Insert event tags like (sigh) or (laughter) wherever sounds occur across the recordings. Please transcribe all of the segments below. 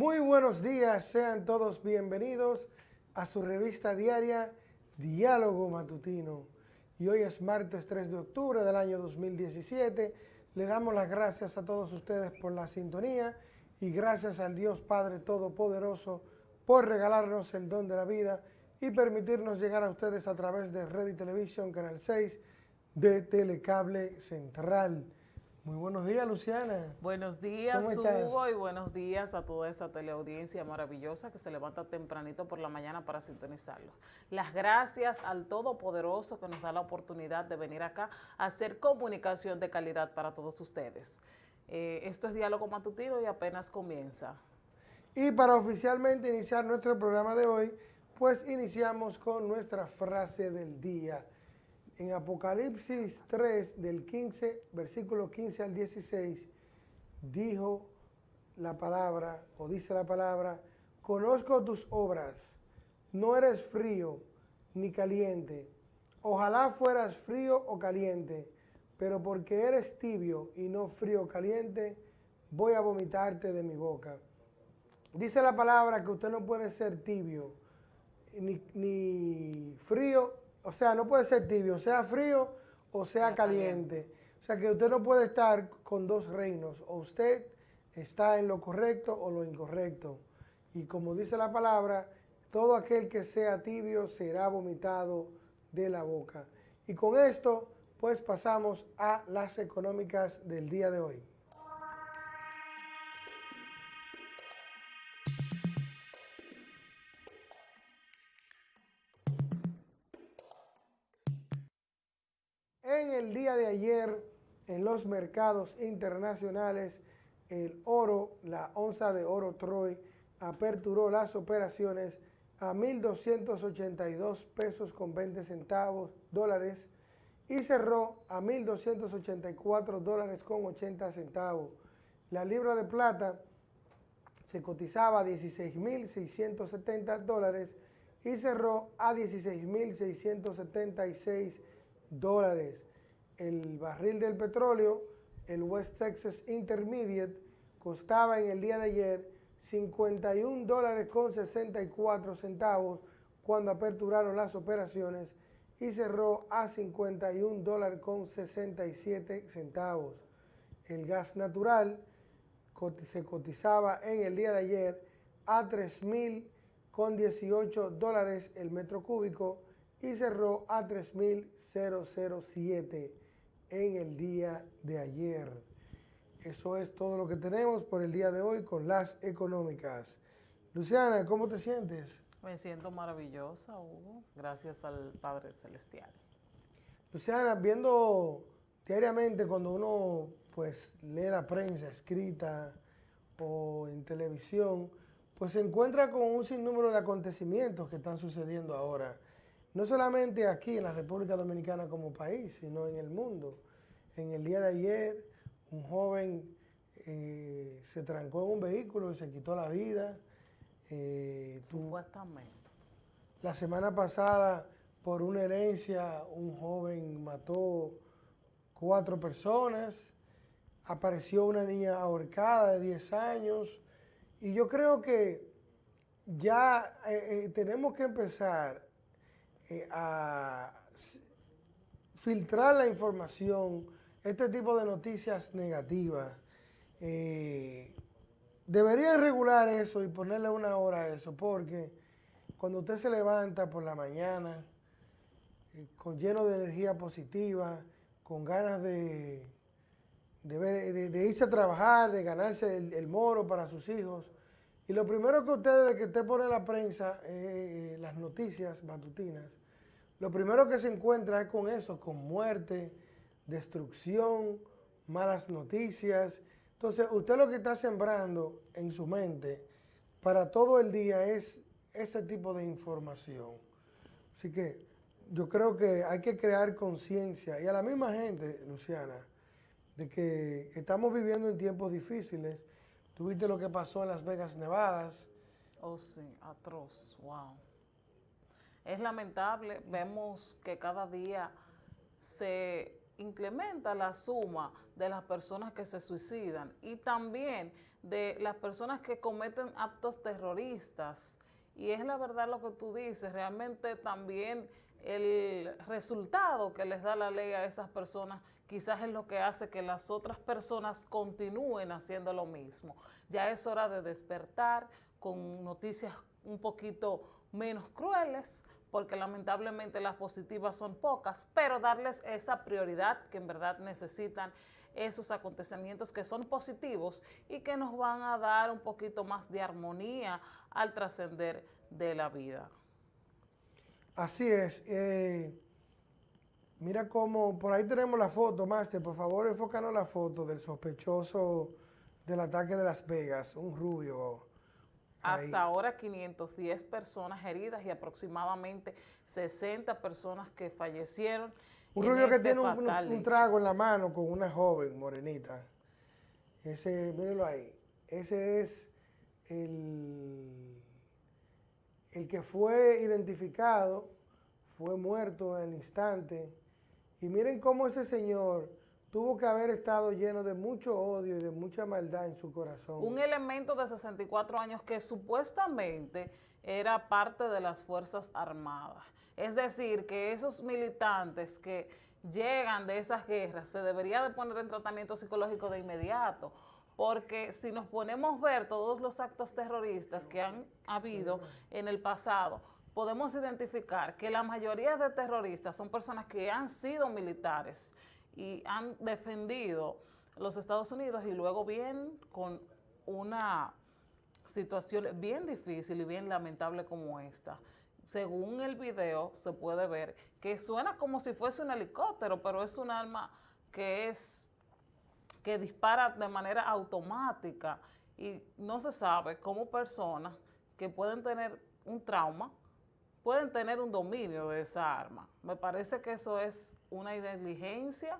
Muy buenos días, sean todos bienvenidos a su revista diaria Diálogo Matutino. Y hoy es martes 3 de octubre del año 2017. Le damos las gracias a todos ustedes por la sintonía y gracias al Dios Padre Todopoderoso por regalarnos el don de la vida y permitirnos llegar a ustedes a través de Red y Televisión, Canal 6 de Telecable Central. Muy buenos días, Luciana. Buenos días, Hugo, y buenos días a toda esa teleaudiencia maravillosa que se levanta tempranito por la mañana para sintonizarlos. Las gracias al Todopoderoso que nos da la oportunidad de venir acá a hacer comunicación de calidad para todos ustedes. Eh, esto es Diálogo Matutino y apenas comienza. Y para oficialmente iniciar nuestro programa de hoy, pues iniciamos con nuestra frase del día en Apocalipsis 3, del 15, versículo 15 al 16, dijo la palabra, o dice la palabra, conozco tus obras, no eres frío ni caliente. Ojalá fueras frío o caliente, pero porque eres tibio y no frío o caliente, voy a vomitarte de mi boca. Dice la palabra que usted no puede ser tibio ni, ni frío o sea, no puede ser tibio, sea frío o sea caliente. O sea, que usted no puede estar con dos reinos. O usted está en lo correcto o lo incorrecto. Y como dice la palabra, todo aquel que sea tibio será vomitado de la boca. Y con esto, pues pasamos a las económicas del día de hoy. El día de ayer, en los mercados internacionales, el oro, la onza de oro Troy, aperturó las operaciones a 1.282 pesos con 20 centavos dólares y cerró a 1.284 dólares con 80 centavos. La libra de plata se cotizaba a 16.670 dólares y cerró a 16.676 dólares. El barril del petróleo, el West Texas Intermediate, costaba en el día de ayer 51 dólares con 64 centavos cuando aperturaron las operaciones y cerró a 51 dólares con 67 centavos. El gas natural se cotizaba en el día de ayer a 3.000 con 18 dólares el metro cúbico y cerró a 3.007 en el día de ayer. Eso es todo lo que tenemos por el día de hoy con las económicas. Luciana, ¿cómo te sientes? Me siento maravillosa, Hugo, gracias al Padre Celestial. Luciana, viendo diariamente cuando uno pues lee la prensa escrita o en televisión, pues se encuentra con un sinnúmero de acontecimientos que están sucediendo ahora no solamente aquí en la República Dominicana como país, sino en el mundo. En el día de ayer, un joven eh, se trancó en un vehículo y se quitó la vida. Eh, Supuestamente. La semana pasada, por una herencia, un joven mató cuatro personas. Apareció una niña ahorcada de 10 años. Y yo creo que ya eh, tenemos que empezar eh, a filtrar la información, este tipo de noticias negativas. Eh, deberían regular eso y ponerle una hora a eso, porque cuando usted se levanta por la mañana, eh, con lleno de energía positiva, con ganas de, de, irse a trabajar, de ganarse el, moro para sus hijos, y lo primero que ustedes, que usted pone la prensa, las noticias matutinas, lo primero que se encuentra es con eso, con muerte, destrucción, malas noticias. Entonces, usted lo que está sembrando en su mente para todo el día es ese tipo de información. Así que yo creo que hay que crear conciencia y a la misma gente, Luciana, de que estamos viviendo en tiempos difíciles. Tuviste lo que pasó en Las Vegas, Nevadas. Oh, sí, atroz, wow. Es lamentable, vemos que cada día se incrementa la suma de las personas que se suicidan y también de las personas que cometen actos terroristas. Y es la verdad lo que tú dices, realmente también el resultado que les da la ley a esas personas quizás es lo que hace que las otras personas continúen haciendo lo mismo. Ya es hora de despertar con noticias un poquito menos crueles, porque lamentablemente las positivas son pocas, pero darles esa prioridad que en verdad necesitan esos acontecimientos que son positivos y que nos van a dar un poquito más de armonía al trascender de la vida. Así es. Eh, mira cómo, por ahí tenemos la foto, Master, por favor enfócanos la foto del sospechoso del ataque de Las Vegas, un rubio. Hasta ahora 510 personas heridas y aproximadamente 60 personas que fallecieron. Un rubio que este tiene un, trago en la mano con una joven morenita. Ese, mírenlo ahí. Ese es el, el que fue identificado, fue muerto en el instante. Y miren cómo ese señor tuvo que haber estado lleno de mucho odio y de mucha maldad en su corazón. Un elemento de 64 años que supuestamente era parte de las Fuerzas Armadas. Es decir, que esos militantes que llegan de esas guerras se debería de poner en tratamiento psicológico de inmediato, porque si nos ponemos a ver todos los actos terroristas que han habido en el pasado, podemos identificar que la mayoría de terroristas son personas que han sido militares, y han defendido los Estados Unidos y luego vienen con una situación bien difícil y bien lamentable como esta. Según el video se puede ver que suena como si fuese un helicóptero, pero es un arma que es que dispara de manera automática y no se sabe cómo personas que pueden tener un trauma pueden tener un dominio de esa arma. Me parece que eso es una negligencia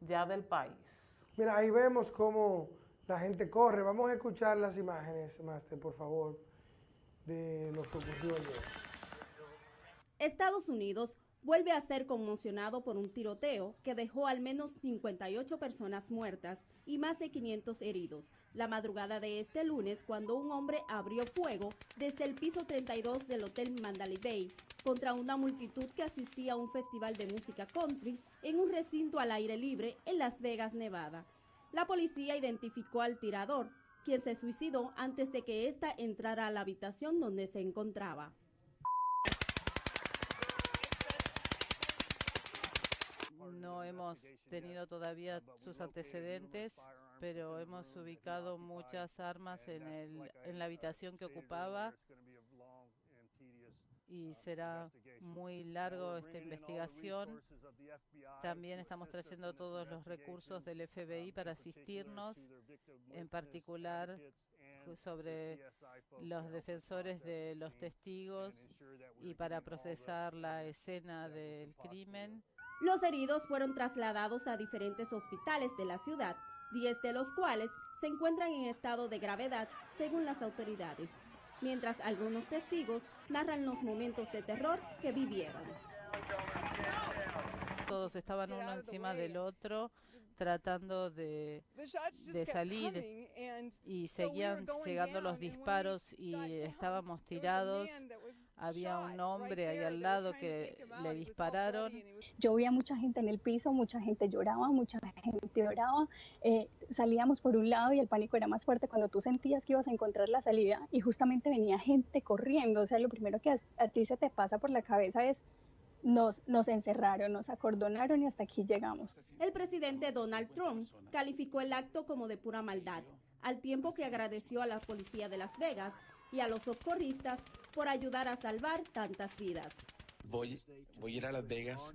ya del país. Mira, ahí vemos cómo la gente corre. Vamos a escuchar las imágenes, Master, por favor, de lo que ocurrió ayer. Estados Unidos vuelve a ser conmocionado por un tiroteo que dejó al menos 58 personas muertas y más de 500 heridos la madrugada de este lunes cuando un hombre abrió fuego desde el piso 32 del Hotel Mandalay Bay contra una multitud que asistía a un festival de música country en un recinto al aire libre en Las Vegas, Nevada. La policía identificó al tirador, quien se suicidó antes de que ésta entrara a la habitación donde se encontraba. No hemos tenido todavía sus antecedentes, pero hemos ubicado muchas armas en, el, en la habitación que ocupaba y será muy largo esta investigación. También estamos trayendo todos los recursos del FBI para asistirnos, en particular sobre los defensores de los testigos y para procesar la escena del crimen. Los heridos fueron trasladados a diferentes hospitales de la ciudad, 10 de los cuales se encuentran en estado de gravedad según las autoridades mientras algunos testigos narran los momentos de terror que vivieron. Todos estaban uno encima del otro tratando de, de salir y seguían llegando los disparos y estábamos tirados. Había un hombre ahí al lado que le dispararon. Yo veía mucha gente en el piso, mucha gente lloraba, mucha gente lloraba. Eh, salíamos por un lado y el pánico era más fuerte cuando tú sentías que ibas a encontrar la salida y justamente venía gente corriendo. O sea, lo primero que a ti se te pasa por la cabeza es nos, nos encerraron, nos acordonaron y hasta aquí llegamos. El presidente Donald Trump calificó el acto como de pura maldad, al tiempo que agradeció a la policía de Las Vegas y a los socorristas por ayudar a salvar tantas vidas. Voy, voy a ir a Las Vegas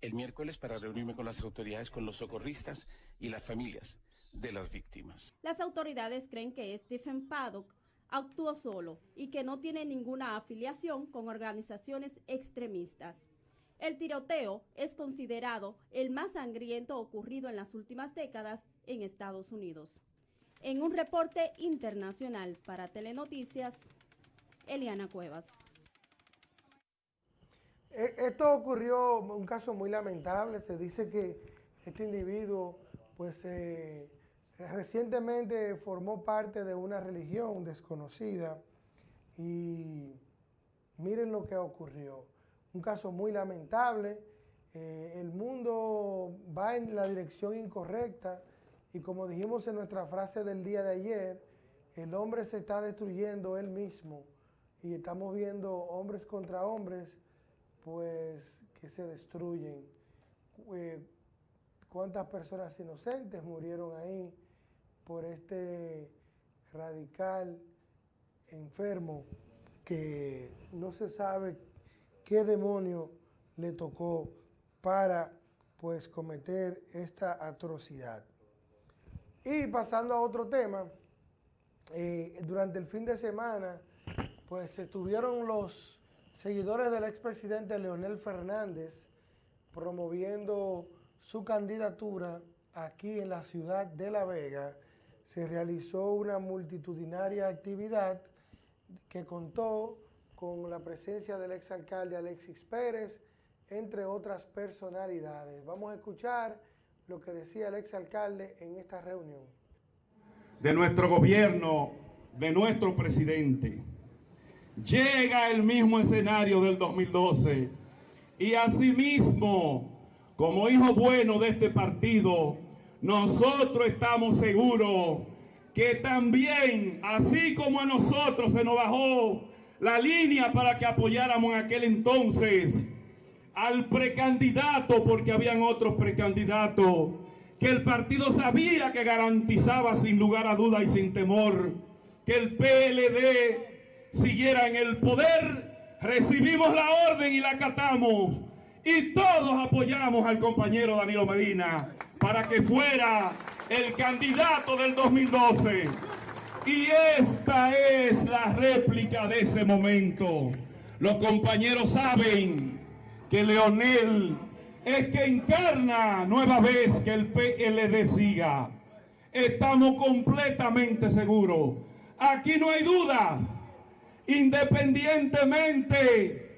el miércoles para reunirme con las autoridades, con los socorristas y las familias de las víctimas. Las autoridades creen que Stephen Paddock actuó solo y que no tiene ninguna afiliación con organizaciones extremistas. El tiroteo es considerado el más sangriento ocurrido en las últimas décadas en Estados Unidos. En un reporte internacional para Telenoticias, Eliana Cuevas. E, esto ocurrió, un caso muy lamentable, se dice que Este individuo, pues, recientemente formó parte de una religión desconocida y miren lo que ocurrió. Un caso muy lamentable. Eh, el mundo va en la dirección incorrecta y como dijimos en nuestra frase del día de ayer, el hombre se está destruyendo él mismo y estamos viendo hombres contra hombres, pues que se destruyen. Eh, ¿Cuántas personas inocentes murieron ahí por este radical enfermo que no se sabe qué demonio le tocó para pues cometer esta atrocidad. Y pasando a otro tema, eh, durante el fin de semana pues estuvieron los seguidores del expresidente Leonel Fernández promoviendo su candidatura aquí en la ciudad de La Vega. Se realizó una multitudinaria actividad que contó con la presencia del exalcalde Alexis Pérez, entre otras personalidades. Vamos a escuchar lo que decía el exalcalde en esta reunión. De nuestro gobierno, de nuestro presidente, llega el mismo escenario del 2012 y asimismo, como hijo bueno de este partido, nosotros estamos seguros que también, así como a nosotros se nos bajó la línea para que apoyáramos en aquel entonces al precandidato, porque habían otros precandidatos, que el partido sabía que garantizaba sin lugar a duda y sin temor que el PLD siguiera en el poder, recibimos la orden y la acatamos y todos apoyamos al compañero Danilo Medina para que fuera el candidato del 2012. Y esta es la réplica de ese momento. Los compañeros saben que Leonel es que encarna nueva vez que el PLD siga. Estamos completamente seguros. Aquí no hay duda, independientemente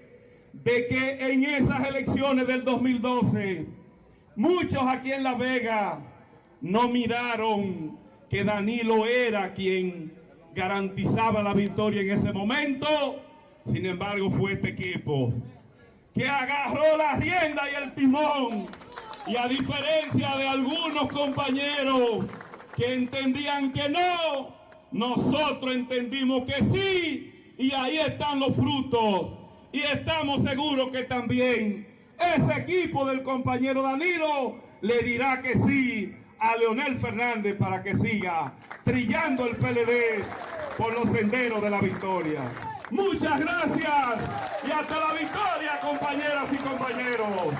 de que en esas elecciones del 2012, muchos aquí en La Vega no miraron que Danilo era quien garantizaba la victoria en ese momento. Sin embargo, fue este equipo que agarró la rienda y el timón. Y a diferencia de algunos compañeros que entendían que no, nosotros entendimos que sí. Y ahí están los frutos. Y estamos seguros que también ese equipo del compañero Danilo le dirá que sí a Leonel Fernández para que siga trillando el PLD por los senderos de la victoria. Muchas gracias y hasta la victoria, compañeras y compañeros.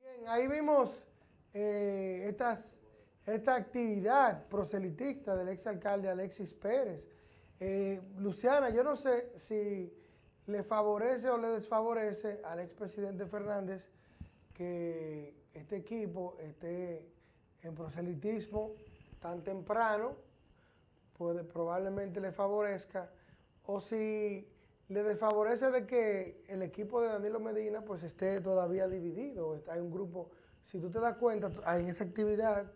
Bien, ahí vimos eh, esta actividad proselitista del exalcalde Alexis Pérez eh, Luciana, yo no sé si le favorece o le desfavorece al expresidente Fernández que este equipo esté en proselitismo tan temprano, puede, probablemente le favorezca, o si le desfavorece de que el equipo de Danilo Medina pues esté todavía dividido, hay un grupo, si tú te das cuenta, en esa actividad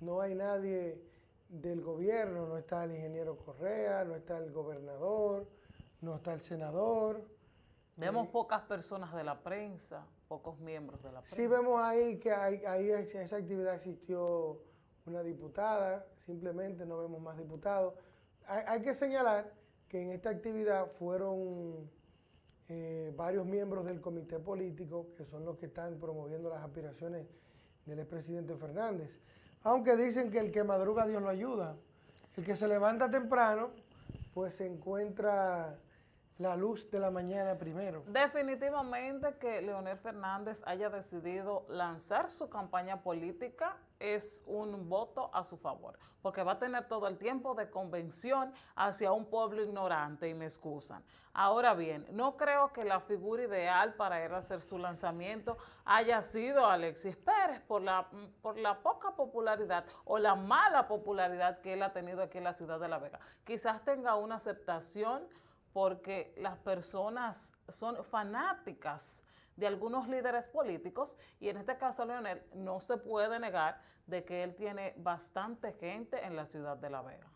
no hay nadie del gobierno, no está el ingeniero Correa, no está el gobernador, no está el senador. Vemos pocas personas de la prensa, pocos miembros de la prensa. Sí vemos ahí que ahí en esa actividad existió una diputada, simplemente no vemos más diputados. Hay, que señalar que en esta actividad fueron eh, varios miembros del comité político, que son los que están promoviendo las aspiraciones del expresidente Fernández. Aunque dicen que el que madruga Dios lo ayuda. El que se levanta temprano, pues se encuentra la luz de la mañana primero. Definitivamente que Leonel Fernández haya decidido lanzar su campaña política es un voto a su favor, porque va a tener todo el tiempo de convención hacia un pueblo ignorante y me excusan. Ahora bien, no creo que la figura ideal para él hacer su lanzamiento haya sido Alexis Pérez por la, por la poca popularidad o la mala popularidad que él ha tenido aquí en la ciudad de La Vega. Quizás tenga una aceptación porque las personas son fanáticas de algunos líderes políticos y en este caso Leonel no se puede negar de que él tiene bastante gente en la ciudad de La Vega.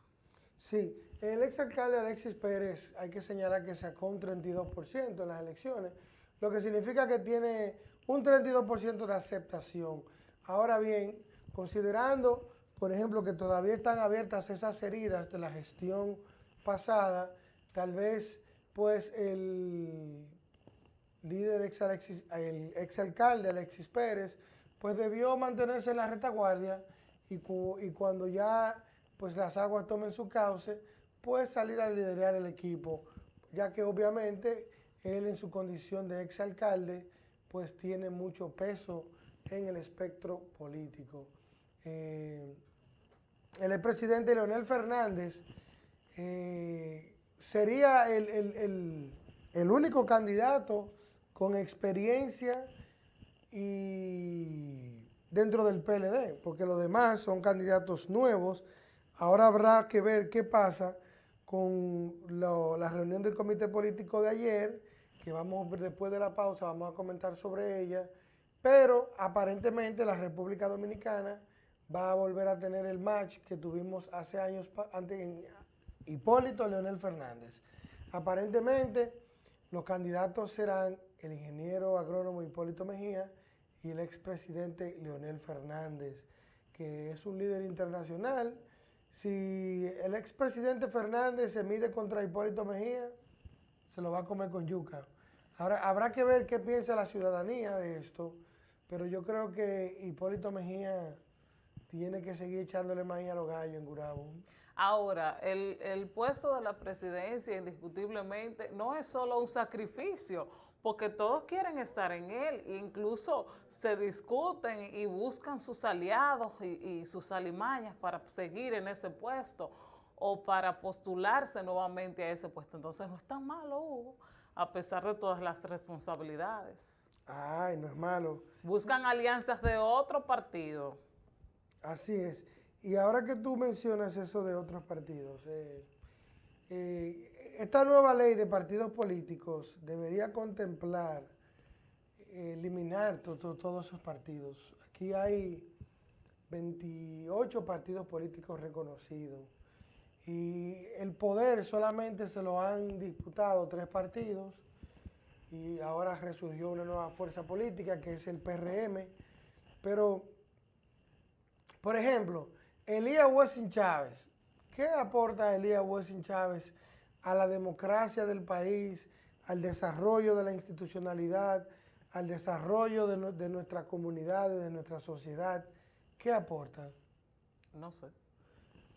Sí, el exalcalde Alexis Pérez hay que señalar que sacó un 32% en las elecciones, lo que significa que tiene un 32% de aceptación. Ahora bien, considerando, por ejemplo, que todavía están abiertas esas heridas de la gestión pasada, tal vez pues el líder ex el exalcalde Alexis Pérez, pues debió mantenerse en la retaguardia y, y cuando ya pues las aguas tomen su cauce, pues salir a liderar el equipo, ya que obviamente él en su condición de exalcalde pues tiene mucho peso en el espectro político. Eh, el expresidente Leonel Fernández eh, sería el, único candidato con experiencia y dentro del PLD, porque los demás son candidatos nuevos. Ahora habrá que ver qué pasa con la reunión del comité político de ayer, que vamos después de la pausa, vamos a comentar sobre ella, pero aparentemente la República Dominicana va a volver a tener el match que tuvimos hace años, antes, Hipólito Leonel Fernández. Aparentemente, los candidatos serán el ingeniero agrónomo Hipólito Mejía y el expresidente Leonel Fernández, que es un líder internacional. Si el expresidente Fernández se mide contra Hipólito Mejía, se lo va a comer con yuca. Ahora, habrá que ver qué piensa la ciudadanía de esto, pero yo creo que Hipólito Mejía tiene que seguir echándole maíz a los gallos en Gurabo. Ahora, el, puesto de la presidencia indiscutiblemente no es solo un sacrificio, porque todos quieren estar en él, e incluso se discuten y buscan sus aliados y, sus alimañas para seguir en ese puesto o para postularse nuevamente a ese puesto. Entonces no es tan malo, Hugo, a pesar de todas las responsabilidades. Ay, no es malo. Buscan alianzas de otro partido. Así es. Y ahora que tú mencionas eso de otros partidos, eh, eh, esta nueva ley de partidos políticos debería contemplar eliminar todos esos partidos. Aquí hay 28 partidos políticos reconocidos y el poder solamente se lo han disputado tres partidos y ahora resurgió una nueva fuerza política que es el PRM. Pero, por ejemplo, Elías Wessing Chávez, ¿qué aporta Elías Wessing Chávez a la democracia del país, al desarrollo de la institucionalidad, al desarrollo de, nuestra comunidad, de nuestra sociedad? ¿Qué aporta? No sé.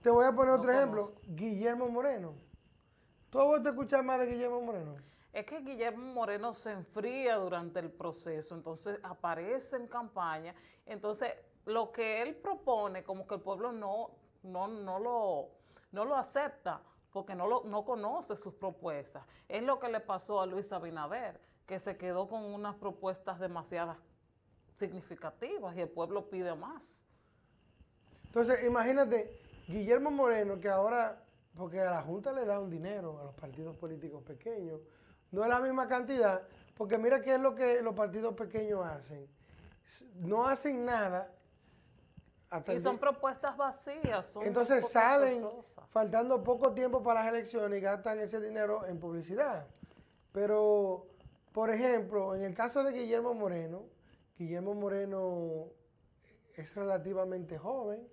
Te voy a poner otro ejemplo, Guillermo Moreno. ¿Tú has vuelto a escuchar más de Guillermo Moreno? Es que Guillermo Moreno se enfría durante el proceso, entonces aparece en campaña, entonces lo que él propone, como que el pueblo no, no, no, lo, no lo acepta, porque no, lo, no conoce sus propuestas. Es lo que le pasó a Luis Abinader, que se quedó con unas propuestas demasiadas significativas y el pueblo pide más. Entonces, imagínate, Guillermo Moreno, que ahora, porque a la Junta le da un dinero a los partidos políticos pequeños, no es la misma cantidad, porque mira qué es lo que los partidos pequeños hacen. No hacen nada y son propuestas vacías. Entonces salen faltando poco tiempo para las elecciones y gastan ese dinero en publicidad. Pero, por ejemplo, en el caso de Guillermo Moreno, Guillermo Moreno es relativamente joven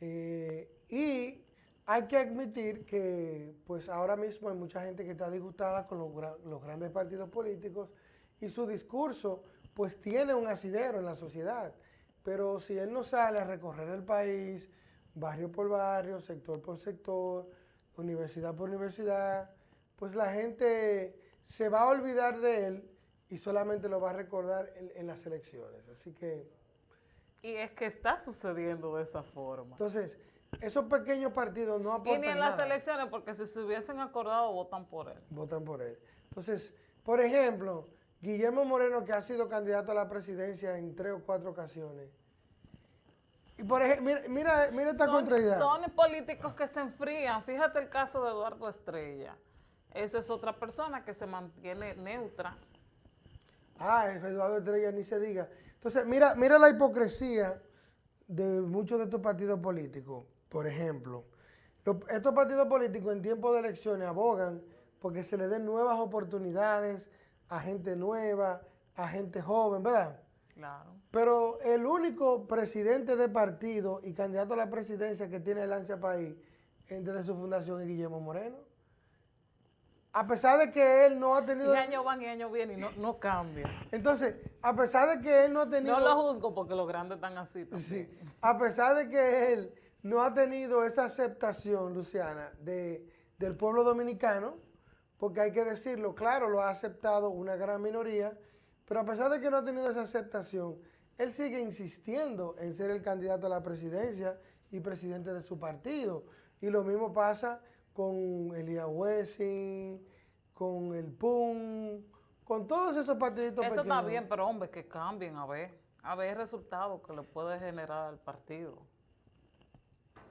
eh, y hay que admitir que pues ahora mismo hay mucha gente que está disgustada con los, los grandes partidos políticos y su discurso pues tiene un asidero en la sociedad. Pero si él no sale a recorrer el país, barrio por barrio, sector por sector, universidad por universidad, pues la gente se va a olvidar de él y solamente lo va a recordar en, las elecciones. Así que... Y es que está sucediendo de esa forma. Entonces, esos pequeños partidos no aportan Y ni en las elecciones, porque si se hubiesen acordado, votan por él. Votan por él. Entonces, por ejemplo, Guillermo Moreno, que ha sido candidato a la presidencia en tres o cuatro ocasiones. Y por ejemplo, mira, mira, esta son, contrariedad. Son políticos que se enfrían. Fíjate el caso de Eduardo Estrella. Esa es otra persona que se mantiene neutra. Ah, Eduardo Estrella ni se diga. Entonces, mira, mira la hipocresía de muchos de estos partidos políticos. Por ejemplo, estos partidos políticos en tiempo de elecciones abogan porque se le den nuevas oportunidades a gente nueva, a gente joven, ¿verdad? Claro. Pero el único presidente de partido y candidato a la presidencia que tiene el ansia país desde su fundación es Guillermo Moreno. A pesar de que él no ha tenido... Y años van y años vienen y no, no cambia. Entonces, a pesar de que él no ha tenido... No lo juzgo porque los grandes están así Sí. A pesar de que él no ha tenido esa aceptación, Luciana, de, del pueblo dominicano, porque hay que decirlo, claro, lo ha aceptado una gran minoría, pero a pesar de que no ha tenido esa aceptación, él sigue insistiendo en ser el candidato a la presidencia y presidente de su partido. Y lo mismo pasa con Elia Wessing, con el PUN, con todos esos partiditos Eso está bien, pero hombre, que cambien, a ver, a ver el resultado que le puede generar al partido.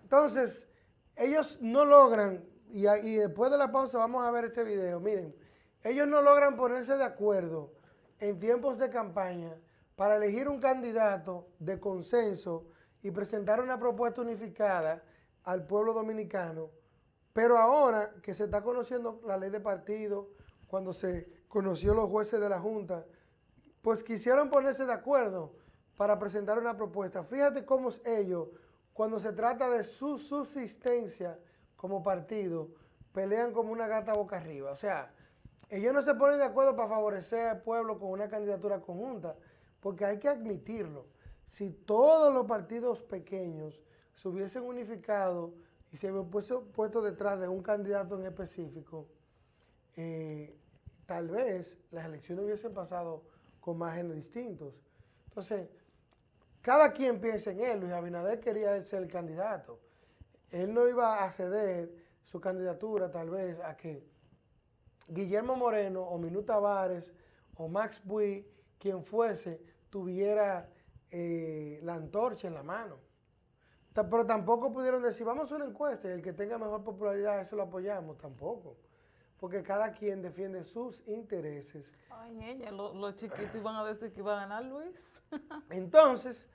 Entonces, ellos no logran y, después de la pausa vamos a ver este video. Miren, ellos no logran ponerse de acuerdo en tiempos de campaña para elegir un candidato de consenso y presentar una propuesta unificada al pueblo dominicano. Pero ahora que se está conociendo la ley de partido, cuando se conoció los jueces de la Junta, pues quisieron ponerse de acuerdo para presentar una propuesta. Fíjate cómo ellos, cuando se trata de su subsistencia, como partido pelean como una gata boca arriba. O sea, ellos no se ponen de acuerdo para favorecer al pueblo con una candidatura conjunta, porque hay que admitirlo. Si todos los partidos pequeños se hubiesen unificado y se hubiesen puesto, detrás de un candidato en específico, eh, tal vez las elecciones hubiesen pasado con márgenes distintos. Entonces, cada quien piensa en él. Luis Abinader quería ser el candidato él no iba a ceder su candidatura tal vez a que Guillermo Moreno o Minuta Tavares o Max Bui, quien fuese, tuviera eh, la antorcha en la mano. Pero tampoco pudieron decir, vamos a una encuesta y el que tenga mejor popularidad, eso lo apoyamos. Tampoco. Porque cada quien defiende sus intereses. Ay, ella, los chiquitos iban a decir que iba a ganar Luis. (laughs) Entonces,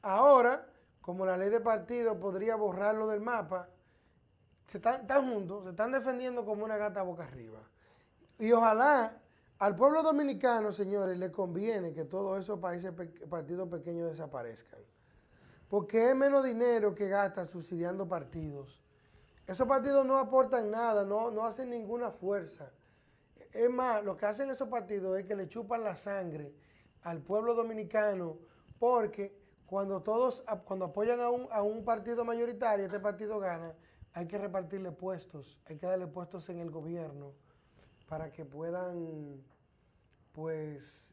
ahora como la ley de partido podría borrarlo del mapa, se están, juntos, se están defendiendo como una gata boca arriba. Y ojalá al pueblo dominicano, señores, le conviene que todos esos países, partidos pequeños desaparezcan. Porque es menos dinero que gasta subsidiando partidos. Esos partidos no aportan nada, no, no hacen ninguna fuerza. Es más, lo que hacen esos partidos es que le chupan la sangre al pueblo dominicano porque cuando todos, cuando apoyan a un, a un partido mayoritario, este partido gana, hay que repartirle puestos, hay que darle puestos en el gobierno para que puedan, pues,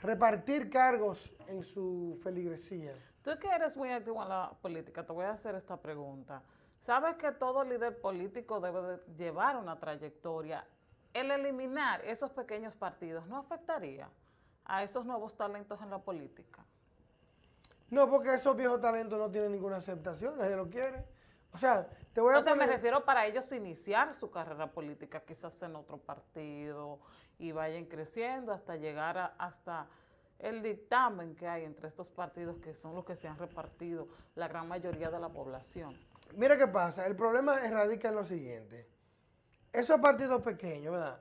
repartir cargos en su feligresía. Tú que eres muy activo en la política, te voy a hacer esta pregunta. ¿Sabes que todo líder político debe llevar una trayectoria? El eliminar esos pequeños partidos no afectaría a esos nuevos talentos en la política. No, porque esos viejos talentos no tienen ninguna aceptación, nadie lo quiere. O sea, te voy a O sea, me refiero para ellos iniciar su carrera política, quizás en otro partido, y vayan creciendo hasta llegar a, hasta el dictamen que hay entre estos partidos que son los que se han repartido la gran mayoría de la población. Mira qué pasa, el problema radica en lo siguiente. Esos partidos pequeños, ¿verdad?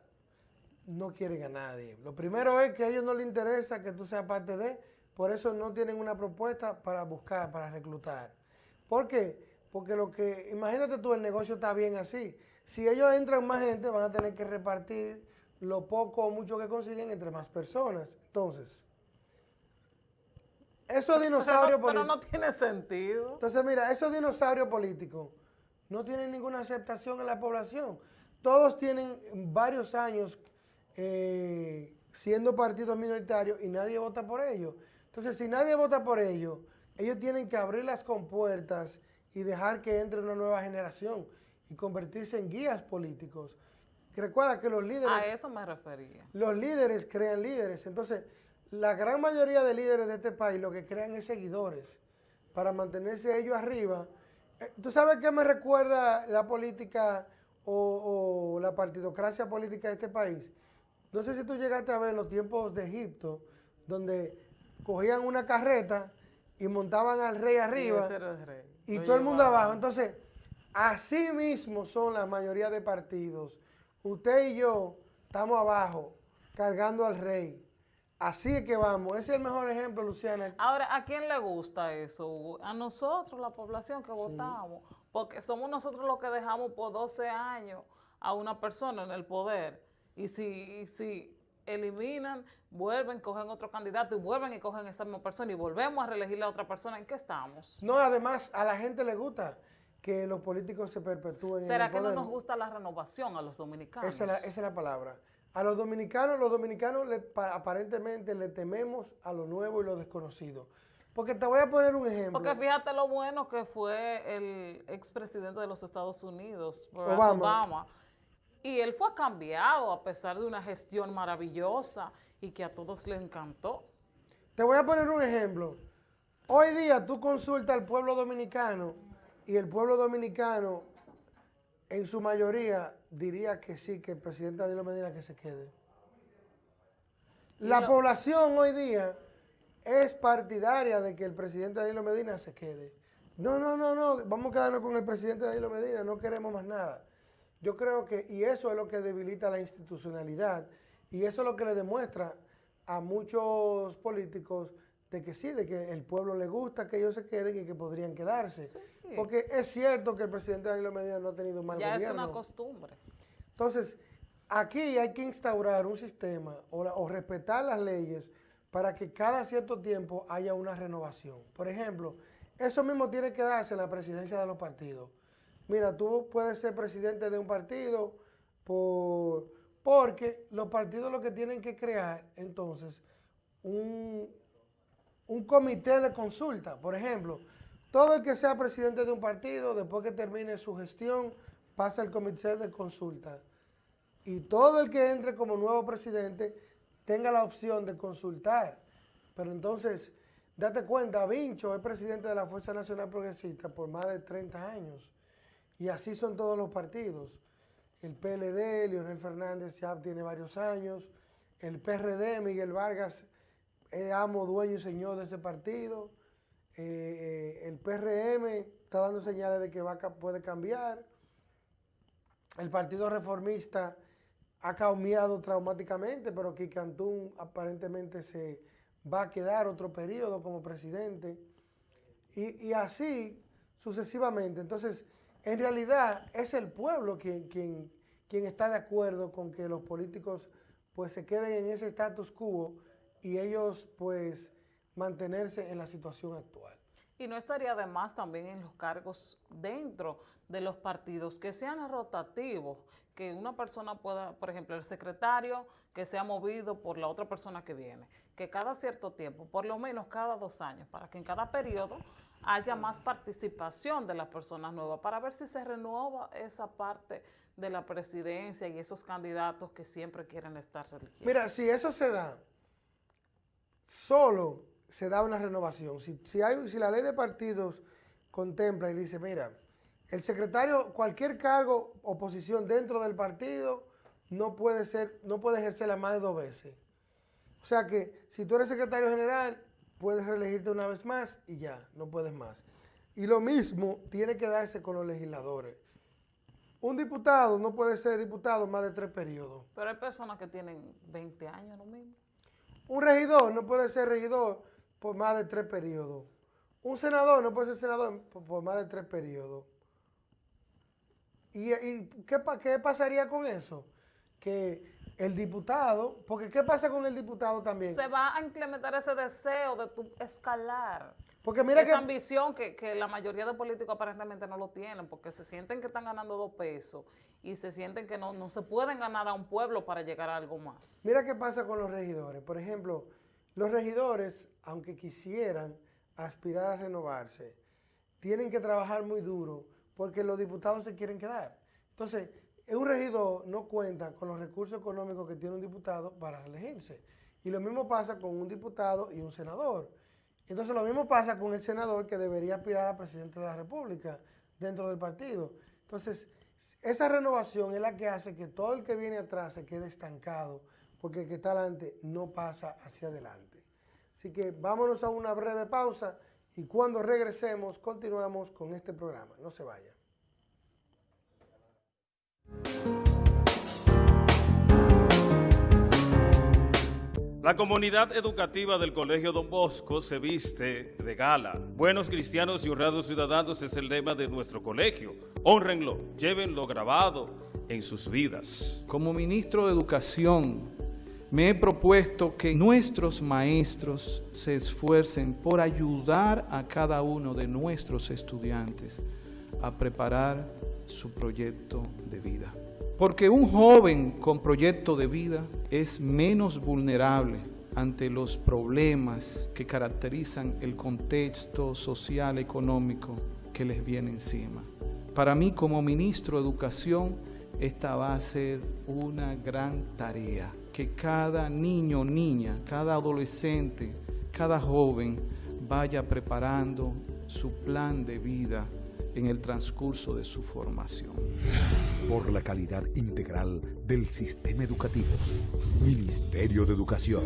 No quieren a nadie. Lo primero es que a ellos no les interesa que tú seas parte de por eso no tienen una propuesta para buscar, para reclutar. ¿Por qué? Porque lo que, imagínate tú, el negocio está bien así. Si ellos entran más gente, van a tener que repartir lo poco o mucho que consiguen entre más personas. Entonces, esos dinosaurios políticos... Pero no tiene sentido. Entonces, mira, esos dinosaurios políticos no tienen ninguna aceptación en la población. todos tienen varios años eh, siendo partidos minoritarios y nadie vota por ellos. Entonces, si nadie vota por ellos, ellos tienen que abrir las compuertas y dejar que entre una nueva generación y convertirse en guías políticos. Recuerda que los líderes... A eso me refería. Los líderes crean líderes. Entonces, la gran mayoría de líderes de este país lo que crean es seguidores para mantenerse ellos arriba. Eh, ¿Tú sabes qué me recuerda la política o, la partidocracia política de este país? No sé si tú llegaste a ver los tiempos de Egipto, donde cogían una carreta y montaban al rey arriba y, todo el mundo abajo. Entonces, así mismo son la mayoría de partidos. Usted y yo estamos abajo cargando al rey. Así es que vamos, ese es el mejor ejemplo, Luciana. Ahora, ¿a quién le gusta eso? A nosotros, la población que votamos, porque somos nosotros los que dejamos por 12 años a una persona en el poder. Y si, si eliminan, vuelven, cogen otro candidato y vuelven y cogen esa misma persona y volvemos a reelegir a otra persona, ¿en qué estamos? No, además, a la gente le gusta que los políticos se perpetúen ¿Será en el que no nos gusta la renovación a los dominicanos? esa es la palabra. A los dominicanos, los dominicanos aparentemente le tememos a lo nuevo y lo desconocido. Porque te voy a poner un ejemplo. Porque fíjate lo bueno que fue el expresidente de los Estados Unidos, Obama. Y él fue cambiado a pesar de una gestión maravillosa y que a todos le encantó. Te voy a poner un ejemplo. Hoy día tú consultas al pueblo dominicano y el pueblo dominicano en su mayoría diría que sí, que el presidente Danilo Medina que se quede. La población hoy día es partidaria de que el presidente Danilo Medina se quede. No, no, no, no, vamos a quedarnos con el presidente Danilo Medina, no queremos más nada. Yo creo que, y eso es lo que debilita la institucionalidad, y eso es lo que le demuestra a muchos políticos de que sí, de que el pueblo le gusta que ellos se queden y que podrían quedarse. Porque es cierto que el presidente Danilo Medina no ha tenido mal ya gobierno. Ya es una costumbre. Entonces, aquí hay que instaurar un sistema o, respetar las leyes para que cada cierto tiempo haya una renovación. Por ejemplo, eso mismo tiene que darse en la presidencia de los partidos. Mira, tú puedes ser presidente de un partido por, porque los partidos lo que tienen que crear, entonces, un, un comité de consulta. Por ejemplo, todo el que sea presidente de un partido, después que termine su gestión, pasa al comité de consulta. Y todo el que entre como nuevo presidente tenga la opción de consultar. Pero entonces, date cuenta, Vincho es presidente de la Fuerza Nacional Progresista por más de 30 años. Y así son todos los partidos. El PLD, Leonel Fernández ya tiene varios años. El PRD, Miguel Vargas es amo, dueño y señor de ese partido. Eh, eh, el PRM está dando señales de que va, puede cambiar. El Partido Reformista ha cambiado traumáticamente, pero que aparentemente se va a quedar otro periodo como presidente. Y, así sucesivamente. Entonces, en realidad es el pueblo quien, quien, quien está de acuerdo con que los políticos pues se queden en ese status quo y ellos pues mantenerse en la situación actual. Y no estaría de más también en los cargos dentro de los partidos que sean rotativos, que una persona pueda, por ejemplo, el secretario que sea movido por la otra persona que viene, que cada cierto tiempo, por lo menos cada dos años, para que en cada periodo haya más participación de las personas nuevas, para ver si se renueva esa parte de la presidencia y esos candidatos que siempre quieren estar religiosos. Mira, si eso se da, solo se da una renovación. Si, hay, si la ley de partidos contempla y dice, mira, el secretario, cualquier cargo o posición dentro del partido no puede ser, no puede ejercerla más de dos veces. O sea que si tú eres secretario general, puedes reelegirte una vez más y ya, no puedes más. Y lo mismo tiene que darse con los legisladores. Un diputado no puede ser diputado más de tres periodos. Pero hay personas que tienen 20 años lo mismo. Un regidor no puede ser regidor por más de tres periodos. Un senador no puede ser senador por, más de tres periodos. ¿Y, qué, qué, pasaría con eso? Que el diputado, porque ¿qué pasa con el diputado también? Se va a implementar ese deseo de tu escalar. Porque mira Esa ambición que, la mayoría de políticos aparentemente no lo tienen, porque se sienten que están ganando dos pesos y se sienten que no, no se pueden ganar a un pueblo para llegar a algo más. Mira qué pasa con los regidores. Por ejemplo, los regidores, aunque quisieran aspirar a renovarse, tienen que trabajar muy duro porque los diputados se quieren quedar. Entonces, un regidor no cuenta con los recursos económicos que tiene un diputado para elegirse. Y lo mismo pasa con un diputado y un senador. Entonces lo mismo pasa con el senador que debería aspirar a presidente de la República dentro del partido. Entonces, esa renovación es la que hace que todo el que viene atrás se quede estancado, porque el que está adelante no pasa hacia adelante. Así que vámonos a una breve pausa y cuando regresemos continuamos con este programa. No se vaya. La comunidad educativa del Colegio Don Bosco se viste de gala. Buenos cristianos y honrados ciudadanos es el lema de nuestro colegio. Honrenlo, llévenlo grabado en sus vidas. Como ministro de Educación, me he propuesto que nuestros maestros se esfuercen por ayudar a cada uno de nuestros estudiantes a preparar su proyecto de vida. Porque un joven con proyecto de vida es menos vulnerable ante los problemas que caracterizan el contexto social económico que les viene encima. Para mí como ministro de Educación, esta va a ser una gran tarea, que cada niño, niña, cada adolescente, cada joven vaya preparando su plan de vida en el transcurso de su formación. Por la calidad integral del sistema educativo. Ministerio de Educación.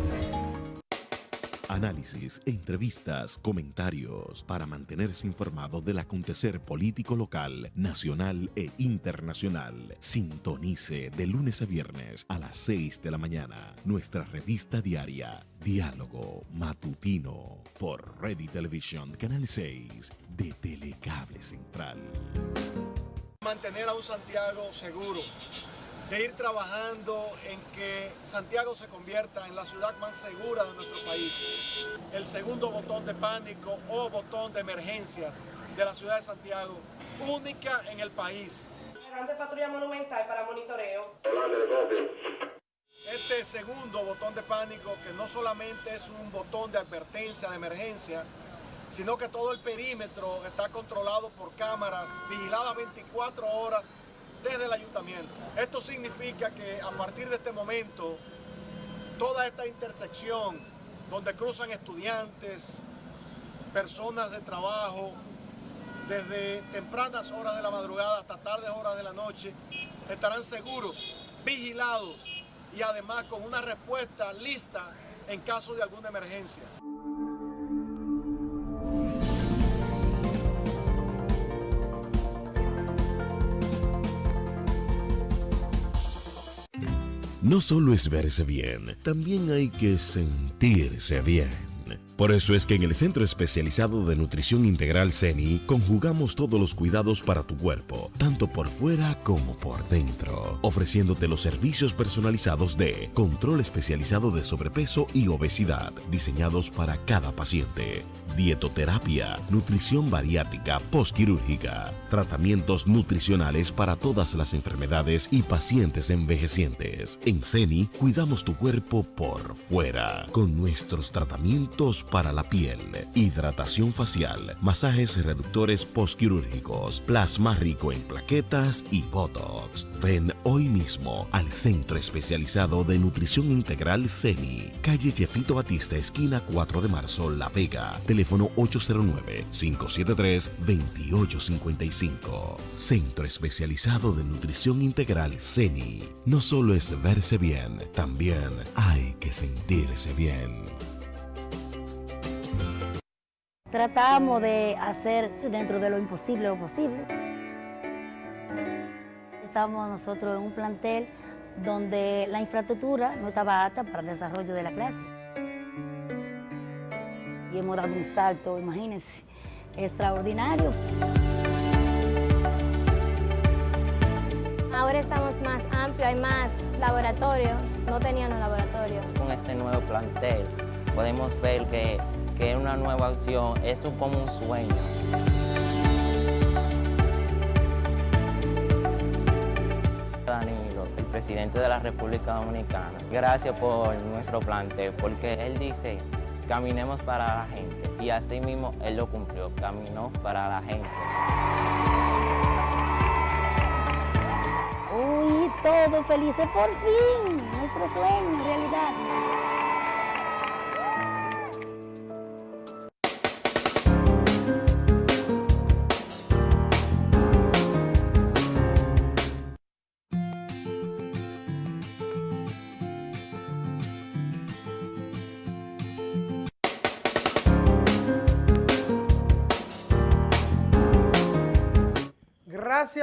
Análisis, entrevistas, comentarios para mantenerse informado del acontecer político local, nacional e internacional. Sintonice de lunes a viernes a las 6 de la mañana nuestra revista diaria Diálogo Matutino por Ready Television Canal 6 de Telecable Central. Mantener a un Santiago seguro de ir trabajando en que Santiago se convierta en la ciudad más segura de nuestro país. El segundo botón de pánico o botón de emergencias de la ciudad de Santiago, única en el país. Grande patrulla monumental para monitoreo. Este segundo botón de pánico, que no solamente es un botón de advertencia, de emergencia, sino que todo el perímetro está controlado por cámaras vigiladas 24 horas desde el ayuntamiento. Esto significa que a partir de este momento, toda esta intersección donde cruzan estudiantes, personas de trabajo, desde tempranas horas de la madrugada hasta tardes horas de la noche, estarán seguros, vigilados y además con una respuesta lista en caso de alguna emergencia. No solo es verse bien, también hay que sentirse bien. Por eso es que en el Centro Especializado de Nutrición Integral CENI conjugamos todos los cuidados para tu cuerpo, tanto por fuera como por dentro, ofreciéndote los servicios personalizados de control especializado de sobrepeso y obesidad, diseñados para cada paciente, dietoterapia, nutrición bariátrica postquirúrgica, tratamientos nutricionales para todas las enfermedades y pacientes envejecientes. En CENI cuidamos tu cuerpo por fuera, con nuestros tratamientos para la piel, hidratación facial, masajes reductores postquirúrgicos, plasma rico en plaquetas y botox. Ven hoy mismo al Centro Especializado de Nutrición Integral CENI, calle Jefito Batista, esquina 4 de marzo, La Vega, teléfono 809-573-2855. Centro Especializado de Nutrición Integral CENI. No solo es verse bien, también hay que sentirse bien. Tratamos de hacer dentro de lo imposible lo posible. Estábamos nosotros en un plantel donde la infraestructura no estaba apta para el desarrollo de la clase. Y hemos dado un salto, imagínense, extraordinario. Ahora estamos más amplios, hay más laboratorio, no tenían un laboratorio. Con este nuevo plantel podemos ver que, que una nueva opción es como un sueño. Danilo, el presidente de la República Dominicana, gracias por nuestro plantel, porque él dice, caminemos para la gente, y así mismo él lo cumplió, caminó para la gente. Uy, todo felices por fin, nuestro sueño, realidad.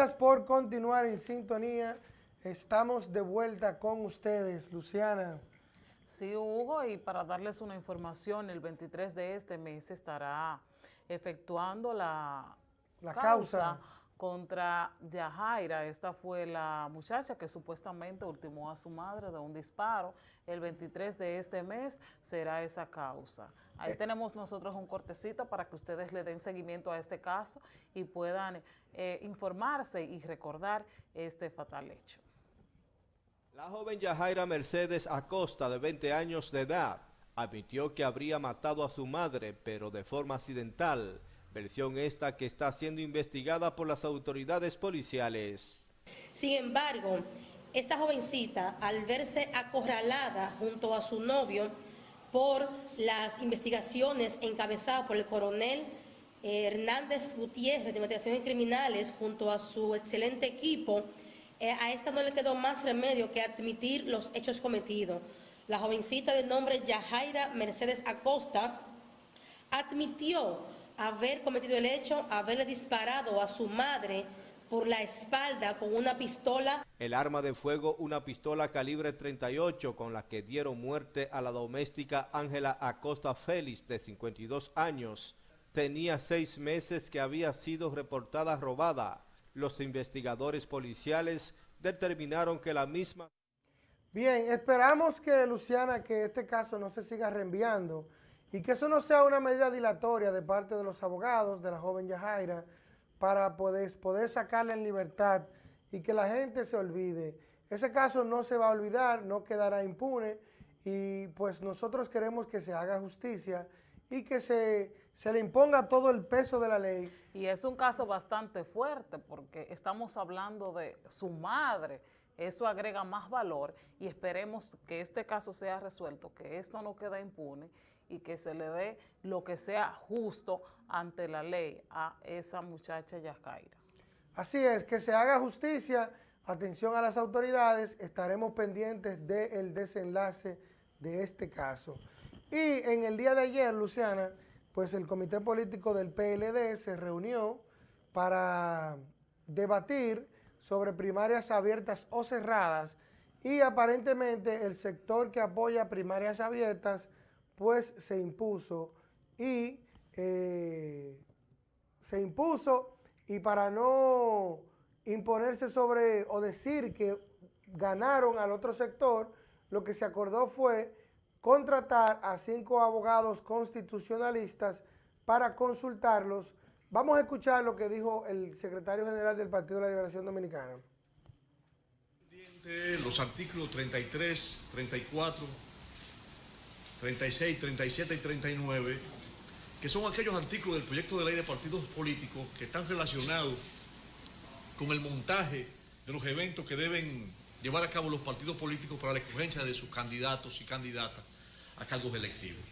Gracias por continuar en sintonía. Estamos de vuelta con ustedes, Luciana. Sí, Hugo, y para darles una información, el 23 de este mes estará efectuando la, la causa contra Yajaira. Esta fue la muchacha que supuestamente ultimó a su madre de un disparo. El 23 de este mes será esa causa. Ahí eh. tenemos nosotros un cortecito para que ustedes le den seguimiento a este caso y puedan eh, informarse y recordar este fatal hecho. La joven Yajaira Mercedes Acosta, de 20 años de edad, admitió que habría matado a su madre, pero de forma accidental versión esta que está siendo investigada por las autoridades policiales. Sin embargo, esta jovencita, al verse acorralada junto a su novio por las investigaciones encabezadas por el coronel eh, Hernández Gutiérrez de Investigaciones Criminales junto a su excelente equipo, eh, a esta no le quedó más remedio que admitir los hechos cometidos. La jovencita de nombre Yajaira Mercedes Acosta admitió haber cometido el hecho, haberle disparado a su madre por la espalda con una pistola. El arma de fuego, una pistola calibre 38 con la que dieron muerte a la doméstica Ángela Acosta Félix de 52 años. Tenía seis meses que había sido reportada robada. Los investigadores policiales determinaron que la misma... Bien, esperamos que Luciana, que este caso no se siga reenviando y que eso no sea una medida dilatoria de parte de los abogados de la joven Yajaira para poder, poder sacarla en libertad y que la gente se olvide. Ese caso no se va a olvidar, no quedará impune y pues nosotros queremos que se haga justicia y que se, se le imponga todo el peso de la ley. Y es un caso bastante fuerte porque estamos hablando de su madre, eso agrega más valor y esperemos que este caso sea resuelto, que esto no quede impune y que se le dé lo que sea justo ante la ley a esa muchacha Yajaira. Así es, que se haga justicia, atención a las autoridades, estaremos pendientes del desenlace de este caso. Y en el día de ayer, Luciana, pues el comité político del PLD se reunió para debatir sobre primarias abiertas o cerradas y aparentemente el sector que apoya primarias abiertas pues se impuso y eh, se impuso y para no imponerse sobre o decir que ganaron al otro sector, lo que se acordó fue contratar a cinco abogados constitucionalistas para consultarlos. Vamos a escuchar lo que dijo el secretario general del Partido de la Liberación Dominicana. Los artículos 33, 34, 36, 37 y 39, que son aquellos artículos del proyecto de ley de partidos políticos que están relacionados con el montaje de los eventos que deben llevar a cabo los partidos políticos para la escogencia de sus candidatos y candidatas a cargos electivos.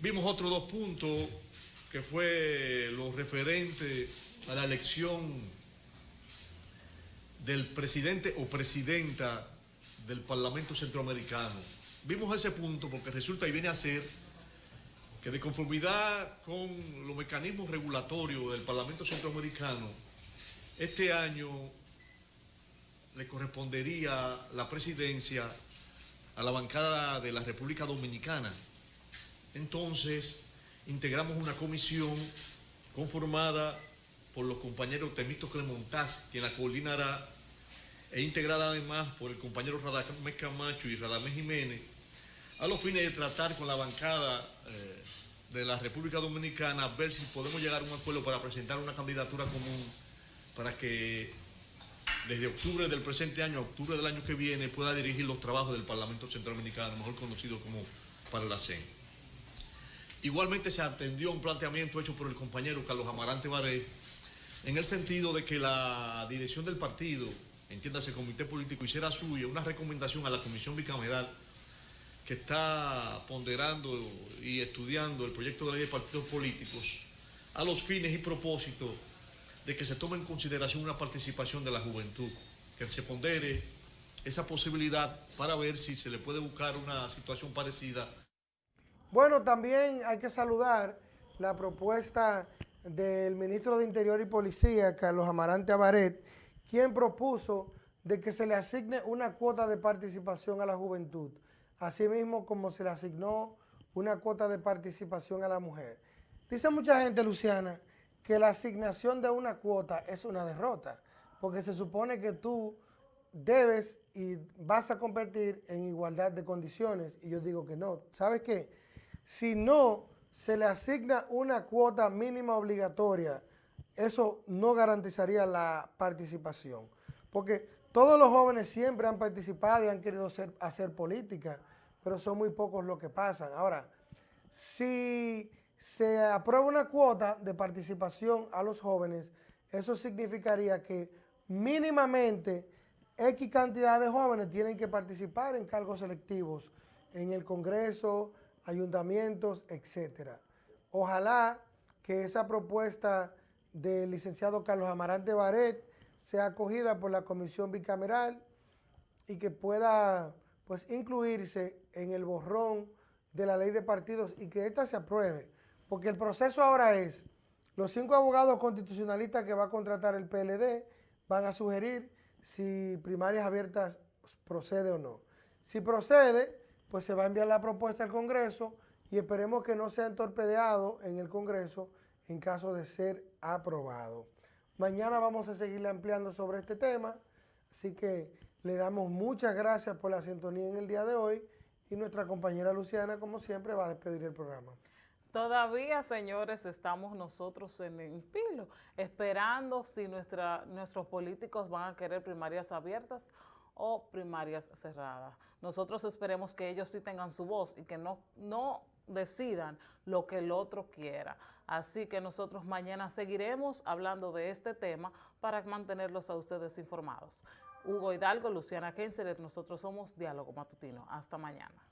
Vimos otros dos puntos, que fue lo referente a la elección del presidente o presidenta del Parlamento Centroamericano Vimos ese punto porque resulta y viene a ser que de conformidad con los mecanismos regulatorios del Parlamento Centroamericano, este año le correspondería la presidencia a la bancada de la República Dominicana. Entonces, integramos una comisión conformada por los compañeros Temístocles Montaz, quien la coordinará, e integrada además por el compañero Radamés Camacho y Radamés Jiménez, a los fines de tratar con la bancada eh, de la República Dominicana, ver si podemos llegar a un acuerdo para presentar una candidatura común para que desde octubre del presente año a octubre del año que viene pueda dirigir los trabajos del Parlamento Centroamericano, mejor conocido como para la CEN. Igualmente se atendió un planteamiento hecho por el compañero Carlos Amarante Baré en el sentido de que la dirección del partido, entiéndase comité político, hiciera suya una recomendación a la comisión bicameral está ponderando y estudiando el proyecto de ley de partidos políticos a los fines y propósitos de que se tome en consideración una participación de la juventud, que se pondere esa posibilidad para ver si se le puede buscar una situación parecida. Bueno, también hay que saludar la propuesta del ministro de Interior y Policía, Carlos Amarante Abaret, quien propuso de que se le asigne una cuota de participación a la juventud, asimismo como se le asignó una cuota de participación a la mujer. Dice mucha gente, Luciana, que la asignación de una cuota es una derrota, porque se supone que tú debes y vas a competir en igualdad de condiciones, y yo digo que no. ¿Sabes qué? Si no se le asigna una cuota mínima obligatoria, eso no garantizaría la participación, porque todos los jóvenes siempre han participado y han querido hacer política, pero son muy pocos los que pasan. Ahora, si se aprueba una cuota de participación a los jóvenes, eso significaría que mínimamente X cantidad de jóvenes tienen que participar en cargos selectivos en el Congreso, ayuntamientos, etcétera. Ojalá que esa propuesta del licenciado Carlos Amarante Baret sea acogida por la comisión bicameral y que pueda pues incluirse en el borrón de la ley de partidos y que ésta se apruebe. Porque el proceso ahora es, los cinco abogados constitucionalistas que va a contratar el PLD van a sugerir si primarias abiertas procede o no. Si procede, pues se va a enviar la propuesta al Congreso y esperemos que no sea entorpedeado en el Congreso en caso de ser aprobado. Mañana vamos a seguir ampliando sobre este tema, así que le damos muchas gracias por la sintonía en el día de hoy y nuestra compañera Luciana, como siempre, va a despedir el programa. Todavía, señores, estamos nosotros en el pilo, esperando si nuestra, nuestros políticos van a querer primarias abiertas o primarias cerradas. Nosotros esperemos que ellos sí tengan su voz y que no, no decidan lo que el otro quiera. Así que nosotros mañana seguiremos hablando de este tema para mantenerlos a ustedes informados. Hugo Hidalgo, Luciana Kenseler, nosotros somos Diálogo Matutino. Hasta mañana.